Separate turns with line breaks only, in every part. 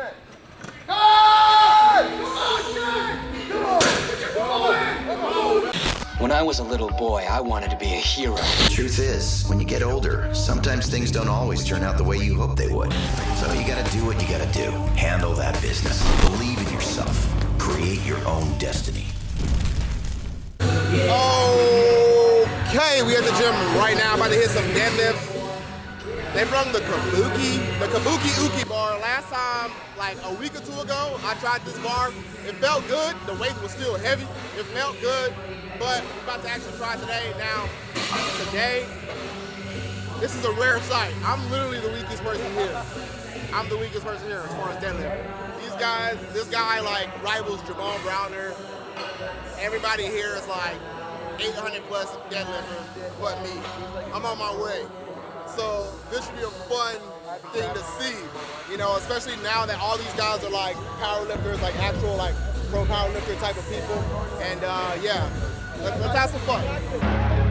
net.
When I was a little boy, I wanted to be a hero.
The Truth is, when you get older, sometimes things don't always turn out the way you hope they would. So you gotta do what you gotta do. Handle that business. Believe in yourself. Create your own destiny.
Okay, we at the gym right now. about to hit some deadlifts. They brought the Kabuki, the Kabuki Uki bar. Last time, like a week or two ago, I tried this bar. It felt good. The weight was still heavy. It felt good, but we're about to actually try today. Now, today, this is a rare sight. I'm literally the weakest person here. I'm the weakest person here as far as deadlift. These guys, this guy like rivals Jamal Browner. Everybody here is like 800 plus deadlifter, but me. I'm on my way. So this should be a fun thing to see, you know, especially now that all these guys are like powerlifters, like actual like pro powerlifter type of people. And uh, yeah, let's, let's have some fun.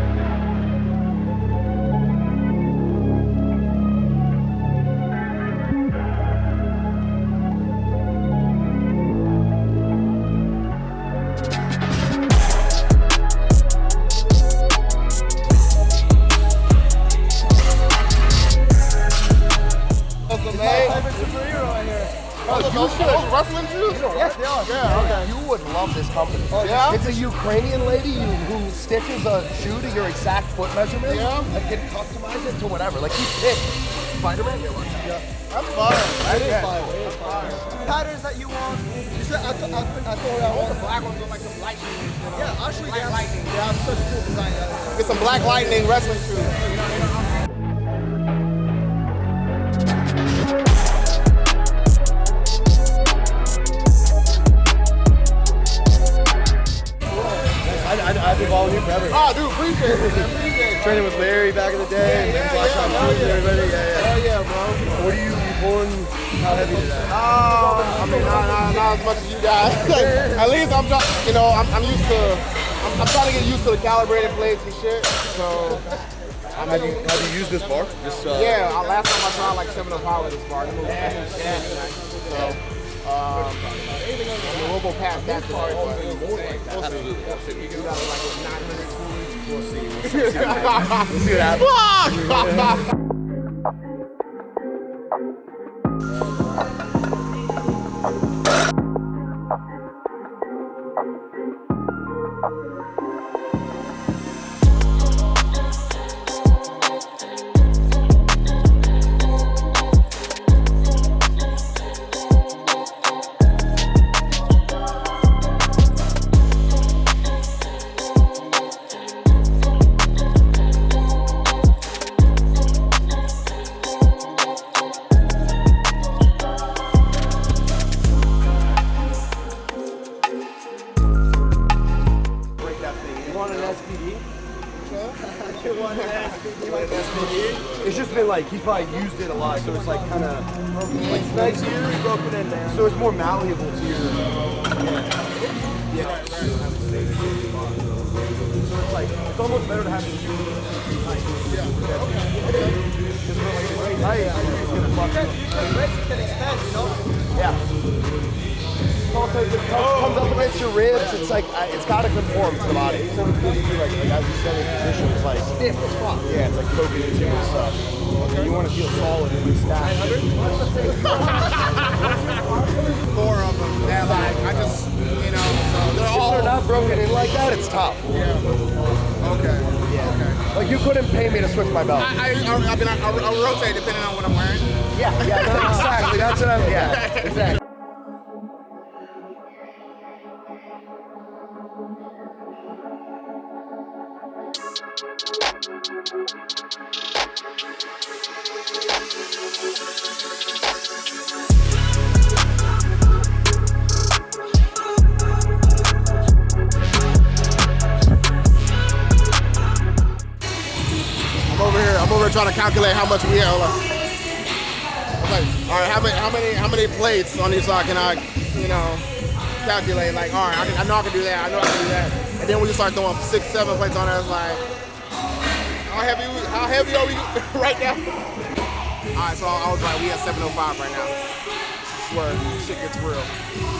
Ukrainian lady who, who stitches a shoe to your exact foot measurement
Yeah.
and can customize it to whatever. Like you pick Spider-Man.
That's fire.
That is
Yeah.
fire. It is fire. Patterns that you want. You said I, th- I, th- I thought I want the black ones with like some lightning. Yeah, actually, they have, lightning. They have such a cool design. Yeah.
Get some Black Lightning wrestling shoes.
Following you forever.
Oh, dude, appreciate it. man. Appreciate it.
Training with Larry back in the day, then
Yeah, yeah, hell yeah.
everybody. Yeah, yeah.
Hell yeah, bro.
What are you, you pulling? How heavy today?
Oh, I mean, not, not, not as much as you guys. Like, at least I'm trying, you know, I'm, I'm used to, I'm, I'm trying to get used to the calibrated plates and shit. So, I
Have you, have you used this bar? This, uh,
yeah, uh, last time I tried like 705 with this bar. It moved, it yeah. So, um, I'm a little bit past that today, but we'll. We'll see. We that like with 900 We'll see. We'll see.
See what happens. 355 used it a lot, so it's like kind of like nice here, broken in there. So it's more malleable to your it's like into and stuff. Okay. You want to feel solid in the stack.
Four of them Yeah, like, I just, you know, so they're
If they're not broken in like that, it's tough.
Yeah. Okay.
Yeah.
Okay.
Like you couldn't pay me to switch my belt.
I, I, I, I mean, I, I rotate depending on what I'm wearing.
Yeah, yeah, no, exactly. That's what I'm. Yeah, exactly.
Trying to calculate how much we have. Okay. All right. How many? How many? How many plates on each uh, side can I, you know, calculate? Like, all right, I, can, I know I can do that. I know I can do that. And then when you start throwing six, seven plates on it's like, how heavy? How heavy are we right now? All right. So I was right. We at 705 right now. where shit gets real.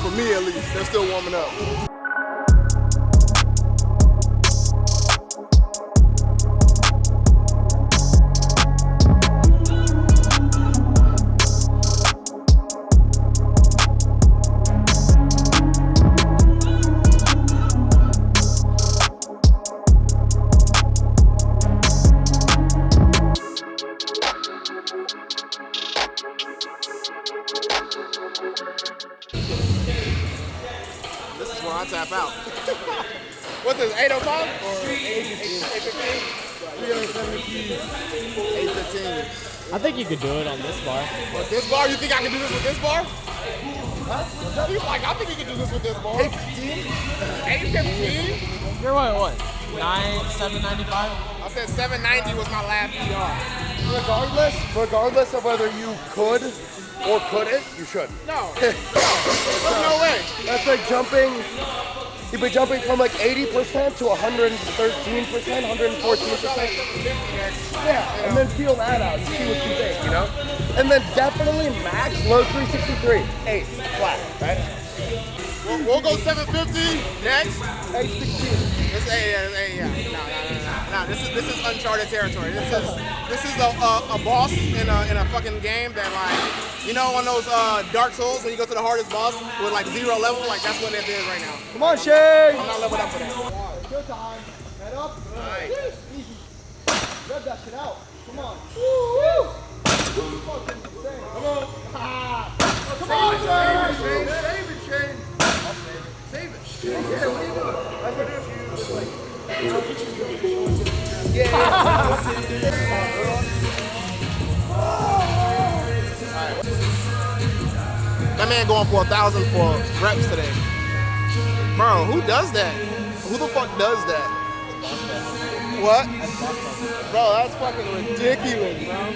For me at least, they're still warming up. 795? I said 790 was my last PR.
Regardless, regardless of whether you could or couldn't, you should.
No. no. There's no way.
That's like jumping. You'd be jumping from like 80% to 113%, 114%. Yeah, and then feel that out and see what you think, you know? And then definitely max low 363, 8, flat, right?
We'll, we'll go 750, next.
816.
This is, hey, yeah, hey, yeah. No, no, no, no, no. This is this is uncharted territory. This is this is a, a, a boss in a in a fucking game that like you know on those uh, Dark Souls when you go to the hardest boss with like zero level, like that's what it is right now.
Come on, Shay!
I'm not leveled up for that.
Good time. Head up. Good. Easy. Rev that shit out. Come on. Woo! Fucking insane. Come on. Ah. Come on, Shane. Save it, Shane. I'll save it. Save it. Yeah, what are you doing? That's what I do
That man going for a thousand for reps today. Bro, who does that? Who the fuck does that? What? Bro, that's fucking ridiculous, bro.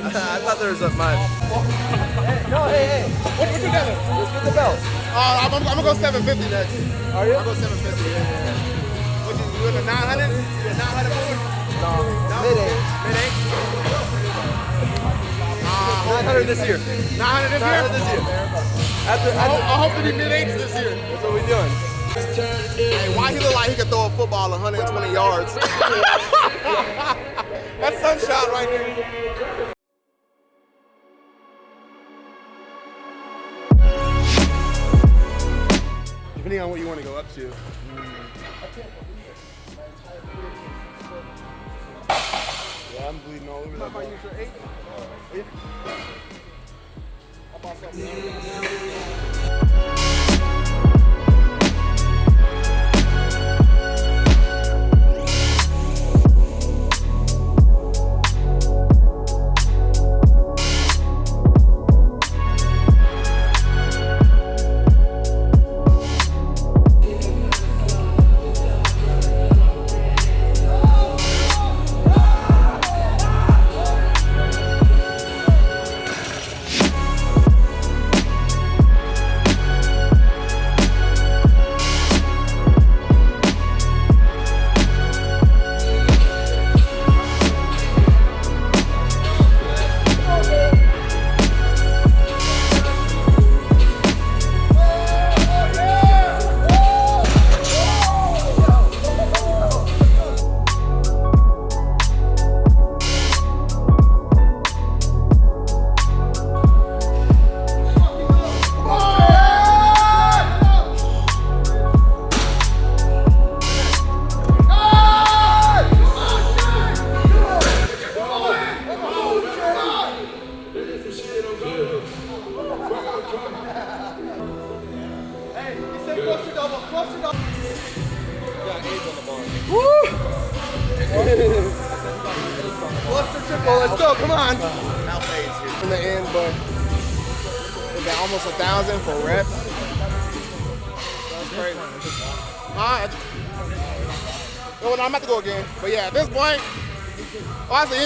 I thought there was a mud. no, hey, hey.
What, what you got?
Let's get the belt.
Uh, I'm, I'm, I'm gonna go 750 next.
Are you?
I'll go 750. Yeah, yeah. What you, you in the 900? You 900 mood?
No,
No?
mid eight.
Mid eight? Uh,
900 this year.
900 this
900
year?
this year. After,
I hope, I hope to be mid eights this year.
that's what we're doing.
Hey, why he look like he could throw a football 120 yards? That's sunshine right there. Depending on what you want to go up to. Yeah, I'm bleeding all over that. Eight? How about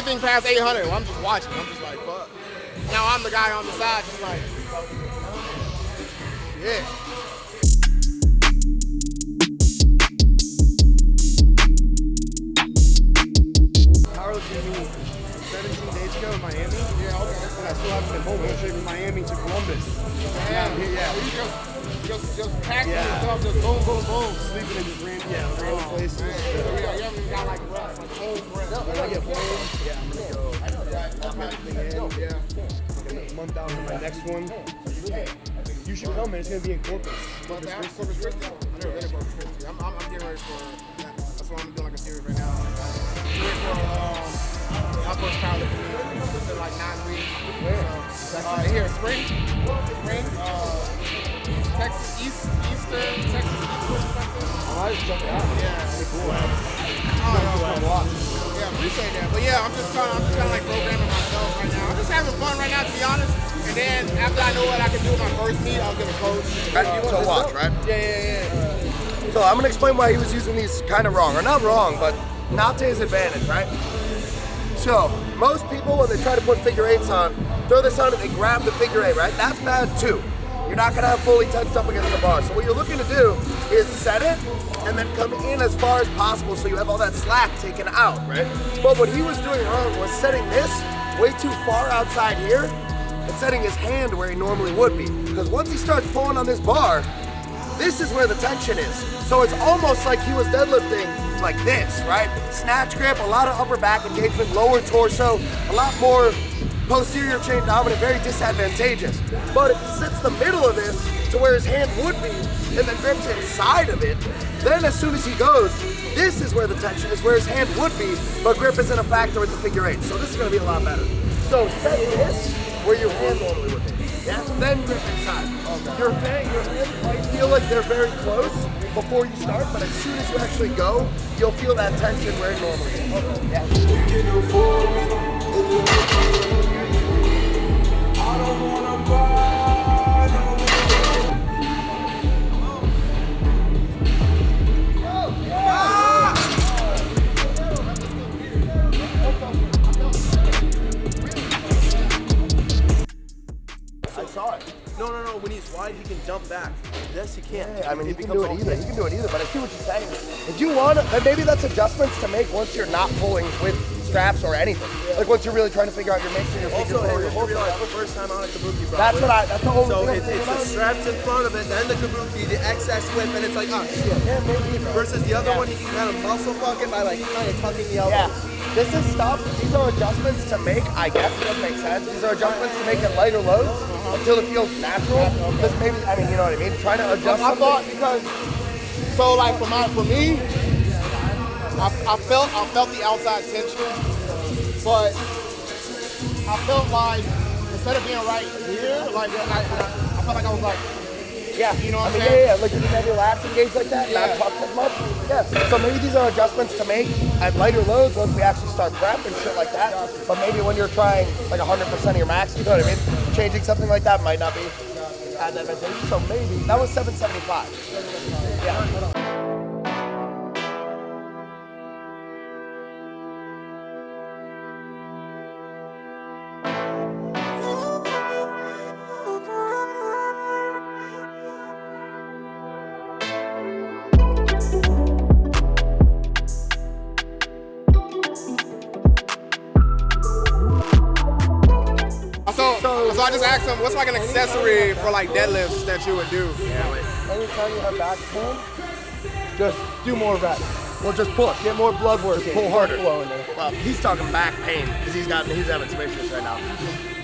anything past 800, well, I'm just watching. I'm just like, fuck. Now I'm the guy on the side, just like, yeah.
Powerlifting meet 17 days ago in Miami.
Yeah, okay.
I still haven't been home. I went straight Miami to Columbus.
Yeah,
Yeah, yeah.
You just, just, just packing
Yeah.
yourself, just boom, boom, boom.
Sleeping in just random, yeah, random oh, places.
Man, you, know, you haven't even got like rest, like home rest.
When I get home, yeah, I'm gonna go. Everything in.
Yeah.
Like a month out from my next one. You should come, man. It's gonna be in Corpus.
Corpus Christi, I never been to Corpus Christi. I'm, I'm, I'm getting ready for that. That's why I'm doing like a series right now. I'm for um, my first powerlifting. It's in like nine weeks. So, uh, here, spring, spring, uh, Texas East, Eastern, Texas Eastern something.
I just it out.
Yeah.
Pretty cool.
Oh, yeah, yeah, appreciate that. But yeah, I'm just kind of, I'm just kind of like programming myself right now. I'm just having fun right now, to be honest. And then after I know what I can do with my first meet, I'll get a coach.
Uh, so watch, right?
Yeah, yeah, yeah.
So I'm gonna explain why he was using these kind of wrong, or not wrong, but not to his advantage, right? So most people, when they try to put figure eights on, throw this on and they grab the figure eight, right? That's bad too. You're not gonna have fully tensed up against the bar. So what you're looking to do is set it and then come in as far as possible so you have all that slack taken out, right? But what he was doing wrong was setting this way too far outside here and setting his hand where he normally would be. Because once he starts pulling on this bar, this is where the tension is. So it's almost like he was deadlifting like this, right? Snatch grip, a lot of upper back engagement, lower torso, a lot more posterior chain dominant, very disadvantageous. But if he sits the middle of this to where his hand would be and then grips inside of it, then as soon as he goes, this is where the tension is, where his hand would be, but grip isn't a factor with the figure eight. So this is gonna be a lot better. So set this where your hand normally would be. Yeah, then grip inside. Your hand, your hand might feel like they're very close before you start, but as soon as you actually go, you'll feel that tension where it normally is. Yeah.
I saw it. No, no, no. When he's wide, he can dump back. This he can't.
I mean,
It
can do it either. You can do it either, but I see what you're saying. If you want, then maybe that's adjustments to make once you're not pulling with straps or anything. Like once you're really trying to figure out your mix and your figure
Also,
four, your whole
realize the first time on a kabuki, bro.
That's what I. That's the only
So
thing.
it's, it's the straps in front of it, then the kabuki, the excess whip, and it's like, oh shit.
Yeah, maybe.
Versus the other one, you can kind of muscle fucking by like kind of tucking the elbows.
Yeah. This is stuff, these are adjustments to make, I guess it does make sense. These are adjustments to make it lighter loads until it feels natural. Because maybe, I mean, you know what I mean? Trying to adjust
I thought because so like for my for me, I, I felt I felt the outside tension, but I felt like instead of being right here, like I, I felt like I was like
Yeah,
You know what
I
I'm
mean,
saying?
yeah, yeah, like you can have your lats engaged like that,
Yeah.
not tucked as much. Yeah, so maybe these are adjustments to make at lighter loads once we actually start prep and shit like that. But maybe when you're trying like 100% of your max, you know what I mean? Changing something like that might not be as advantageous. So maybe that was 775. Yeah.
I just asked him what's like an accessory for like deadlifts that you would do.
Anytime you have back pain, just do more reps. Well, just push. Get more blood work. in. pull harder. Flow in there. Well, he's talking back pain because he's got he's having some issues right now.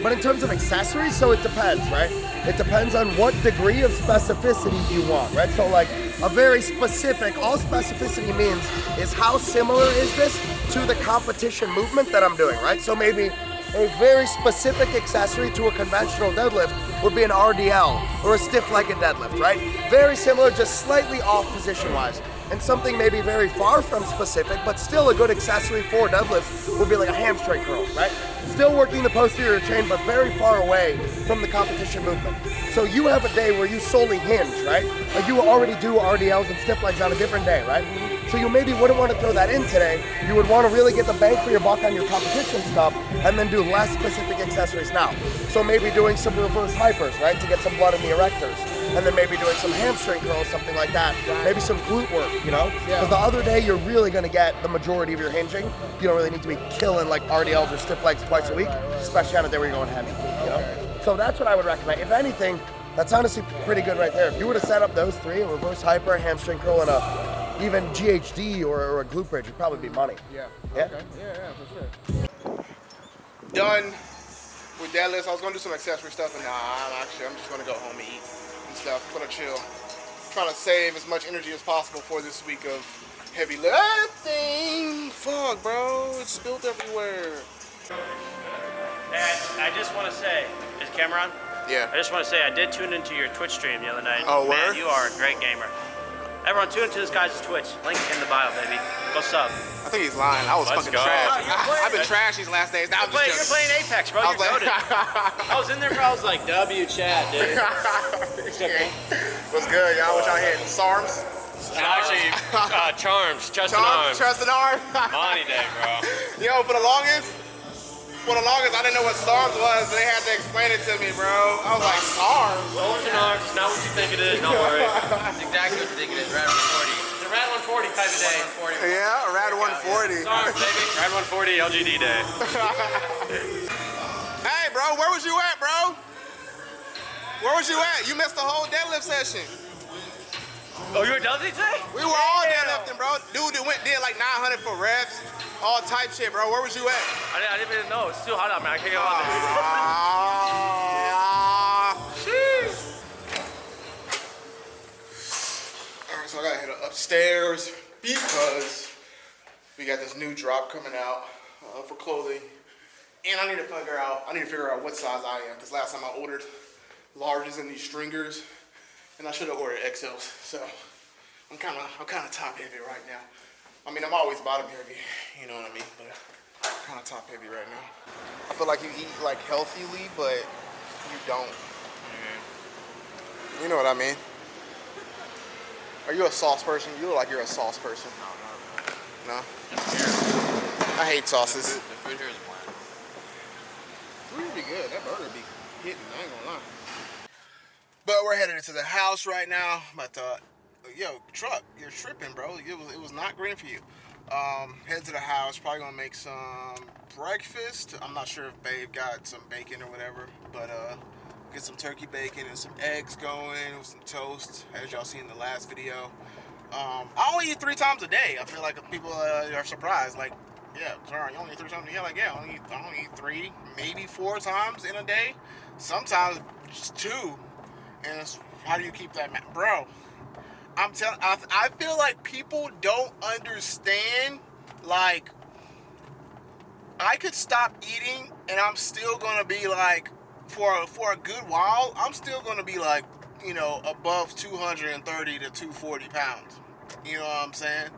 But in terms of accessories, so it depends, right? It depends on what degree of specificity you want, right? So like a very specific, all specificity means is how similar is this to the competition movement that I'm doing, right? So maybe a very specific accessory to a conventional deadlift would be an RDL or a stiff-legged deadlift, right? Very similar, just slightly off position-wise. And something maybe very far from specific, but still a good accessory for deadlifts would be like a hamstring curl, right? Still working the posterior chain, but very far away from the competition movement. So you have a day where you solely hinge, right? Like you already do RDLs and stiff legs on a different day, right? So you maybe wouldn't want to throw that in today. You would want to really get the bang for your buck on your competition stuff and then do less specific accessories now. So maybe doing some reverse hypers, right, to get some blood in the erectors. And then maybe doing some hamstring curls, something like that. Maybe some glute work, you know? Because the other day you're really going to get the majority of your hinging. You don't really need to be killing like RDLs or stiff legs twice a week, especially on a day where you're going heavy, you know? So that's what I would recommend. If anything, that's honestly pretty good right there. If you were to set up those three, a reverse hyper, hamstring curl, and a even GHD or, or a glute bridge, it'd probably be money.
Yeah.
Yeah?
Okay. Yeah, yeah, for sure. Done with deadlifts. I was gonna do some accessory stuff, and nah, I'm actually I'm just gonna go home and eat and stuff. Gonna chill. Trying to save as much energy as possible for this week of heavy lifting. Fuck, bro, it's spilled everywhere.
And I just want to say, is Cameron?
Yeah.
I just want to say I did tune into your Twitch stream the other night.
Oh,
Man,
word?
you are a great gamer. Everyone, tune into this guy's Twitch. Link in the bio, baby. Go sub.
I think he's lying. I was
Let's
fucking
go.
trash.
You're
I,
playing-
have been trash these last days. Now I'm
Play,
just
you're playing Apex, bro.
I
You're
was like-
I was in there, bro. I was like, W chat, dude.
What's good, y'all? What y'all hitting? SARMs?
Actually, uh, Charms, Trust and
Charms?
Arms.
Trust and arm?
Money day, bro.
Yo, for the longest, for the longest, I didn't know what SARMs was. They had to explain it to me, bro. I was like, SARMs?
Trust and Arms, not what you think it is. Don't worry.
That's exactly what you think it is. Rad 140.
It's a Rad 140 type of day.
Yeah, a Rad 140.
Arms, baby. Rad 140 LGD day.
Hey, bro, where was you at, bro? Where was you at? You missed the whole deadlift session.
Oh, you were done today?
We were all deadlifting, bro. Dude that went did like 900 for reps, all type shit, bro. Where was you at?
I didn't, I didn't even know. It's too hot out, man. I can't get out there.
Ah, sheesh. All right, so I gotta head upstairs because we got this new drop coming out uh, for clothing, and I need to figure out. I need to figure out what size I am because last time I ordered larges in these stringers, and I should have ordered XLs. So I'm kind of I'm kind of top heavy right now. I mean, I'm always bottom heavy, you know what I mean, but I'm kind of top heavy right now. I feel like you eat like healthily, but you don't. Mm-hmm. You know what I mean? Are you a sauce person? You look like you're a sauce person. No, no. I hate sauces.
The food here is bland.
Food would be good. That burger be hitting. I ain't gonna lie. But we're headed into the house right now. But uh, yo, truck, you're tripping, bro. It was it was not green for you. Um, head to the house. Probably gonna make some breakfast. I'm not sure if Babe got some bacon or whatever, but uh, get some turkey bacon and some eggs going with some toast, as y'all seen in the last video. Um, I only eat three times a day. I feel like people uh, are surprised. Like, yeah, sorry, you only eat three times a day. Like, yeah, I only, eat, I only eat three, maybe four times in a day. Sometimes just two. And how do you keep that, ma- bro? I'm telling. I, I feel like people don't understand. Like, I could stop eating, and I'm still gonna be like, for for a good while, I'm still gonna be like, you know, above 230 to 240 pounds. You know what I'm saying?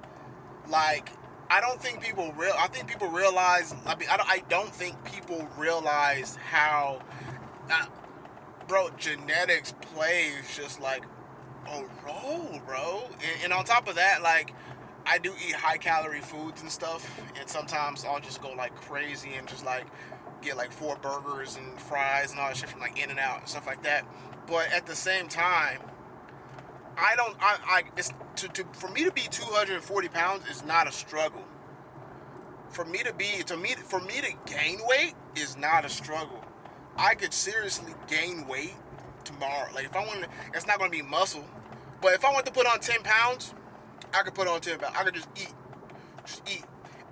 Like, I don't think people real. I think people realize. I mean, I don't, I don't think people realize how, uh, bro, genetics plays just like a role, bro. And, and on top of that, like. I do eat high calorie foods and stuff, and sometimes I'll just go like crazy and just like get like four burgers and fries and all that shit from like In and Out and stuff like that. But at the same time, I don't. I. I it's to, to for me to be 240 pounds is not a struggle. For me to be to me for me to gain weight is not a struggle. I could seriously gain weight tomorrow. Like if I want to, it's not going to be muscle, but if I want to put on 10 pounds, I could put on 10 pounds. I could just eat, just eat,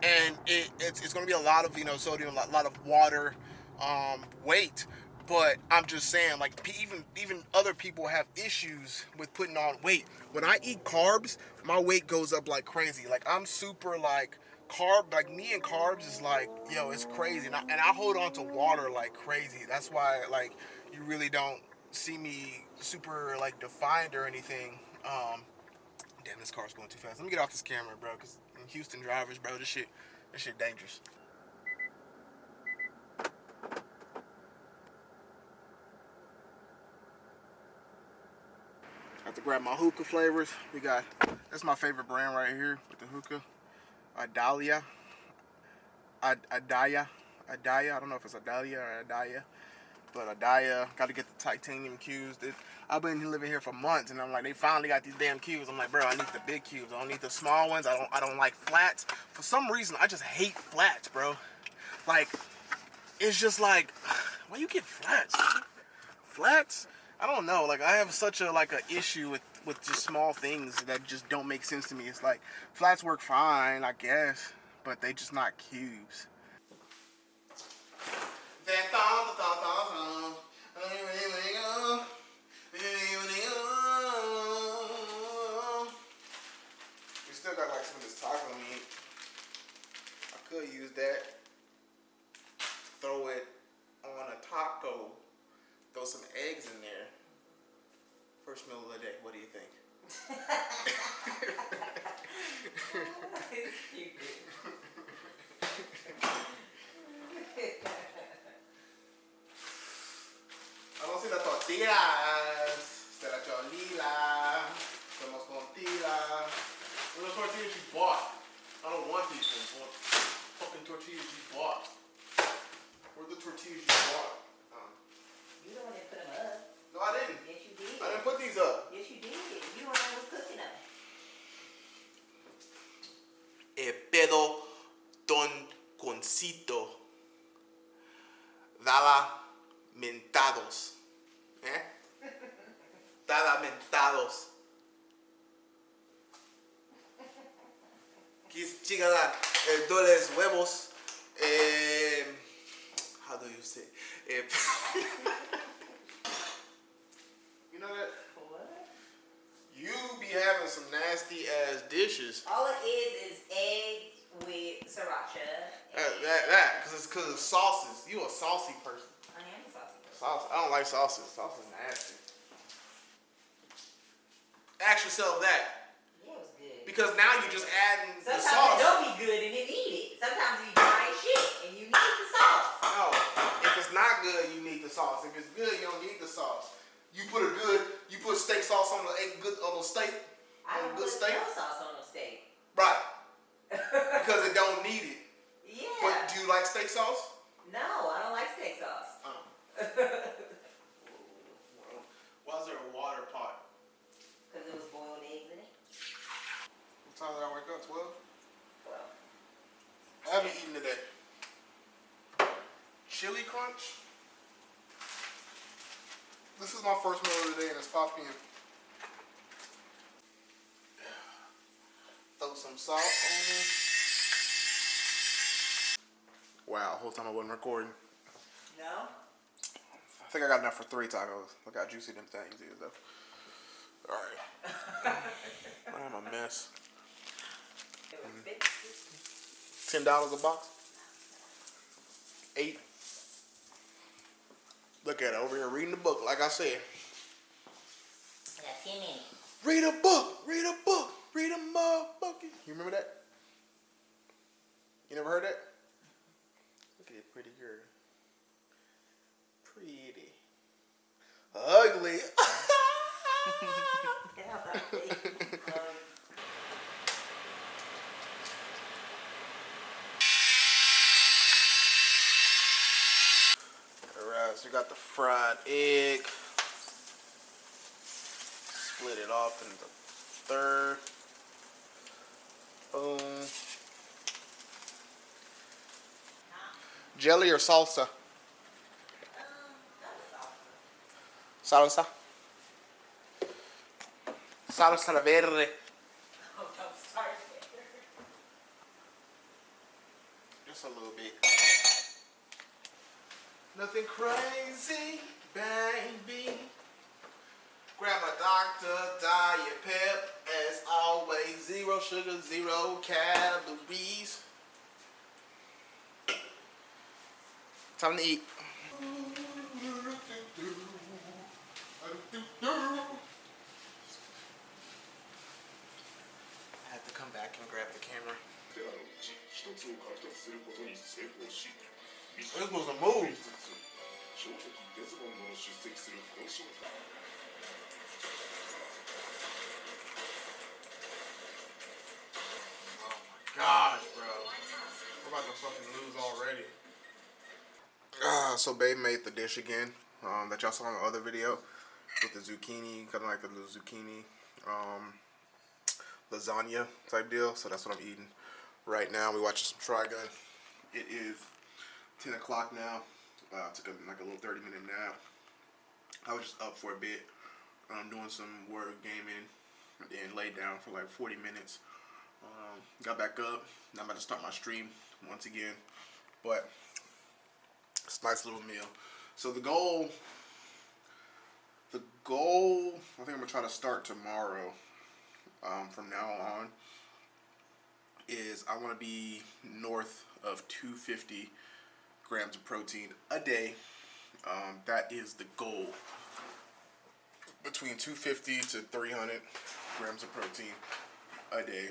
and it, it's it's going to be a lot of you know sodium, a lot, lot of water, um, weight. But I'm just saying, like even even other people have issues with putting on weight. When I eat carbs, my weight goes up like crazy. Like I'm super like carb, like me and carbs is like yo, it's crazy. And I, and I hold on to water like crazy. That's why like you really don't see me super like defined or anything. Um, damn, this car's going too fast. Let me get off this camera, bro, because Houston drivers, bro, this shit, this shit dangerous. I have to grab my hookah flavors. We got That's my favorite brand right here with the hookah. Adalya. Ad- Adaya. Adaya. I don't know if it's Adalya or Adaya. But Adaya. Got to get the titanium cubes. I've been living here for months and I'm like, they finally got these damn cubes. I'm like, bro, I need the big cubes. I don't need the small ones. I don't I don't like flats. For some reason, I just hate flats, bro. Like, it's just like, why you get flats? Flats? I don't know. Like I have such a like a issue with with just small things that just don't make sense to me. It's like flats work fine, I guess, but they just not cubes. We still got like some of this taco meat. I could use that. Throw it on a taco. Throw some eggs in there. First meal of the day. What do you think? I don't see the tortillas. Se la cholila. Somos tortillas. Where the tortillas you bought? I don't want these ones. Fucking tortillas you bought. Where the tortillas you bought? Um,
You the one that put them up.
no, I didn't.
Yes, you did.
I didn't put these up.
Yes, you did. You the one that was cooking them.
E pedo don concito. Dala mentados. ¿Eh? Dala mentados. Quis chingada eh, doles huevos. Eh, how do you say? Eh, you know that?
What?
You be having some nasty ass dishes.
All it is is egg with sriracha.
That, that, that, cause it's cause of sauces. You a saucy person.
I am a saucy person.
Sauce. I don't like sauces. Sauce is nasty. Ask yourself that,
Yeah, it was good.
because now you're just adding the sauce.
Sometimes it don't be good and then eat it. Sometimes you dry shit and you need the sauce.
No, if it's not good, you need the sauce. If it's good, you don't need the sauce. You put a good, you put steak sauce on the egg, good on the steak,
I
on a
don't
good
put
steak,
no sauce on no steak.
right? because it don't need it.
Yeah.
But do you like steak sauce?
no, I don't like steak sauce.
Oh. Why is there a water pot?
Because it was boiled eggs in it.
What time did I wake up? Twelve.
Well,
I haven't eaten today. Chili crunch. This is my first meal of the day and it's 5 p.m. Some salt on it. Wow, whole time I wasn't recording.
no?
I think I got enough for three tacos. Look how juicy them things is though. Alright. I'm a mess. Mm-hmm. Ten dollars a box. Eight. Look at it over here reading the book, like I said.
I got 10 minutes.
Read a book, read a book, read a motherfucker. You remember that? You never heard that? Look at it, pretty girl. Pretty. Ugly. Alright, so we got the fried egg. Split it off into third. Boom. Jelly or salsa? Salsa. Salsa verde. Just a little bit. Nothing crazy, baby. Grab a Dr. Diet Pep, as always, zero sugar, zero calories. Time to eat. I have to come back and grab the camera. This was a move. Fucking lose already. Ah, so babe made the dish again um, that y'all saw in the other video with the zucchini, kind of like the little zucchini um, lasagna type deal. So that's what I'm eating right now. We watching some Trigun. It is 10 o'clock now. Uh, took a, like a little 30 minute nap. I was just up for a bit. I'm doing some work, gaming, and then laid down for like 40 minutes. Um, got back up. Now I'm about to start my stream once again. But it's a nice little meal. So the goal, the goal, I think I'm gonna try to start tomorrow. Um, from now on, is I want to be north of 250 grams of protein a day. Um, that is the goal. Between 250 to 300 grams of protein a day.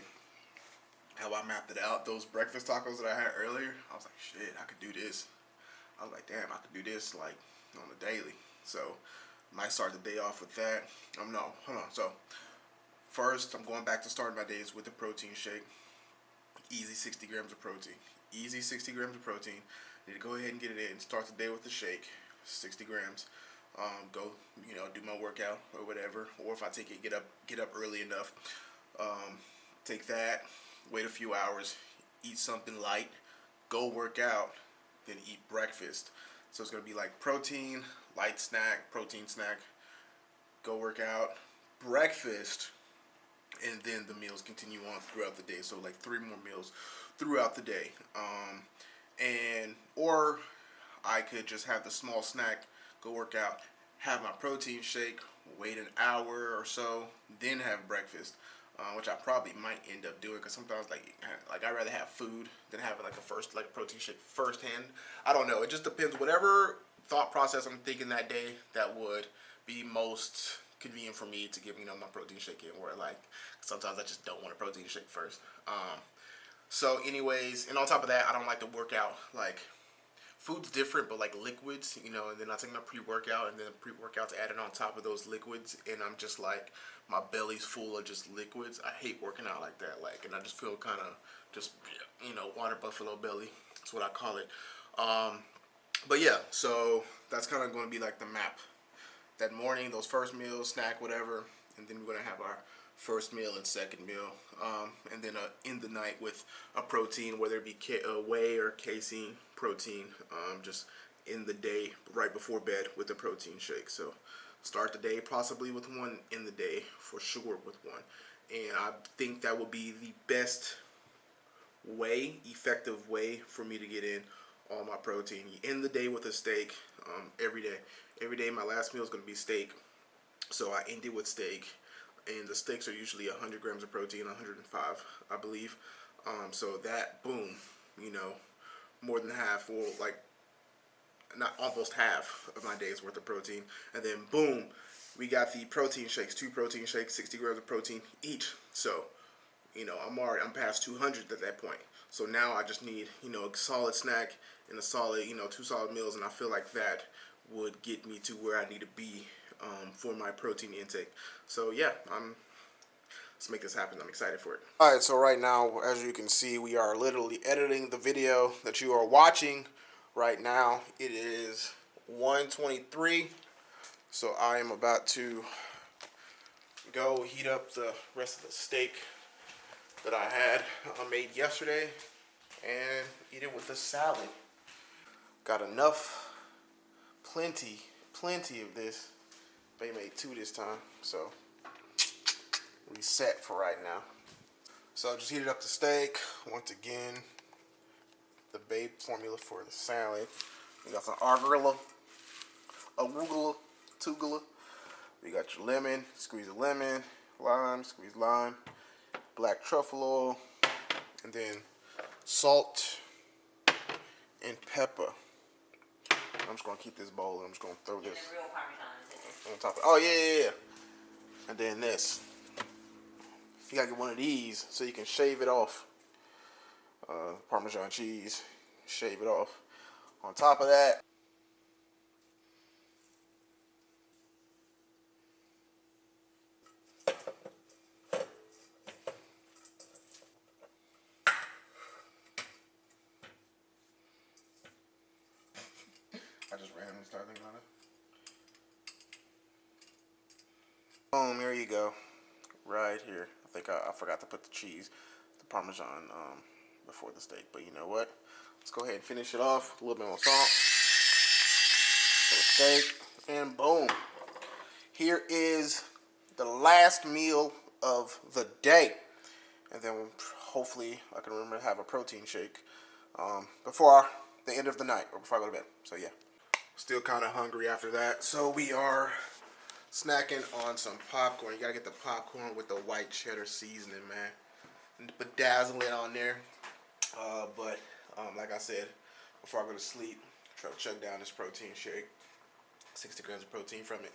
How I mapped it out, those breakfast tacos that I had earlier, I was like, shit, I could do this. I was like, damn, I could do this like on the daily. So, might start the day off with that. Um, no, hold on. So, first, I'm going back to starting my days with the protein shake. Easy 60 grams of protein. Easy 60 grams of protein. Need to go ahead and get it in. Start the day with the shake, 60 grams. Um, go, you know, do my workout or whatever. Or if I take it, get up, get up early enough. Um, take that. Wait a few hours. Eat something light. Go work out. Then eat breakfast. So it's gonna be like protein, light snack, protein snack. Go work out. Breakfast and then the meals continue on throughout the day. So like three more meals throughout the day. Um, and or I could just have the small snack, go work out, have my protein shake, wait an hour or so, then have breakfast. Uh, which I probably might end up doing because sometimes like like I rather have food than having like a first like protein shake firsthand. I don't know. It just depends. Whatever thought process I'm thinking that day that would be most convenient for me to give you know my protein shake in where like sometimes I just don't want a protein shake first um so anyways and on top of that I don't like to work out like food's different but like liquids you know and then I take my pre-workout and then pre-workout's added on top of those liquids and I'm just like my belly's full of just liquids. I hate working out like that like and I just feel kind of just you know water buffalo belly. That's what I call it. Um but yeah so that's kind of going to be like the map. That morning, those first meals, snack, whatever, and then we're gonna have our first meal and second meal, um, and then uh, in the night with a protein, whether it be uh, whey or casein protein, um, just in the day right before bed with a protein shake. So start the day possibly with one, in the day for sure with one, and I think that would be the best way, effective way for me to get in all my protein. You end the day with a steak um, every day. Every day my last meal is going to be steak. So I end it with steak and the steaks are usually 100 grams of protein 105 I believe. Um, so that boom you know more than half or like not almost half of my day's worth of protein and then boom we got the protein shakes two protein shakes 60 grams of protein each so you know I'm already I'm past 200 at that point so now I just need you know a solid snack and a solid you know two solid meals and I feel like that would get me to where I need to be um, for my protein intake. So yeah, I'm let's make this happen. I'm excited for it. All right, so right now, as you can see, we are literally editing the video that you are watching right now. It is 123, so I am about to go heat up the rest of the steak that I had uh, made yesterday and eat it with a salad. Got enough plenty, plenty of this. They made two this time, so we set for right now. So I just heated up the steak. Once again, the Babe formula for the salad. We got some arugula, arugula, tugula. We got your lemon, squeeze a lemon, lime, squeeze lime, black truffle oil, and then salt and pepper. I'm just gonna keep this bowl and I'm just gonna throw this on top of Oh yeah, yeah, yeah. And then this. You gotta get one of these so you can shave it off uh, Parmesan cheese, shave it off. On top of that, I just randomly started thinking about it. Boom, here you go. Right here. I think I, I forgot to put the cheese, the Parmesan um, before the steak. But you know what? Let's go ahead and finish it off. A little bit more salt. For the steak. And boom. Here is the last meal of the day. And then hopefully I can remember to have a protein shake um, before the end of the night or before I go to bed. So yeah. Still kind of hungry after that. So we are snacking on some popcorn. You gotta get the popcorn with the white cheddar seasoning, man. And bedazzle it on there. Uh, but um, like I said, before I go to sleep, try to chug down this protein shake. 60 grams of protein from it.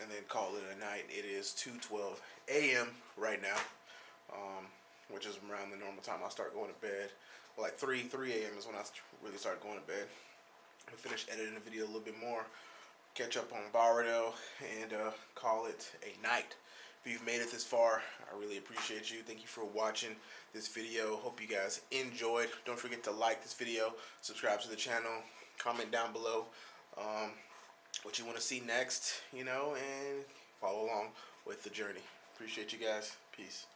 And then call it a night. It is 2.12 a.m. right now. Um, which is around the normal time I start going to bed. Like 3, 3 a.m. is when I really start going to bed. I finish editing the video a little bit more catch up on Boruto and uh, call it a night. If you've made it this far, I really appreciate you. Thank you for watching this video. Hope you guys enjoyed. Don't forget to like this video, subscribe to the channel, comment down below um, what you want to see next, you know, and follow along with the journey. Appreciate you guys. Peace.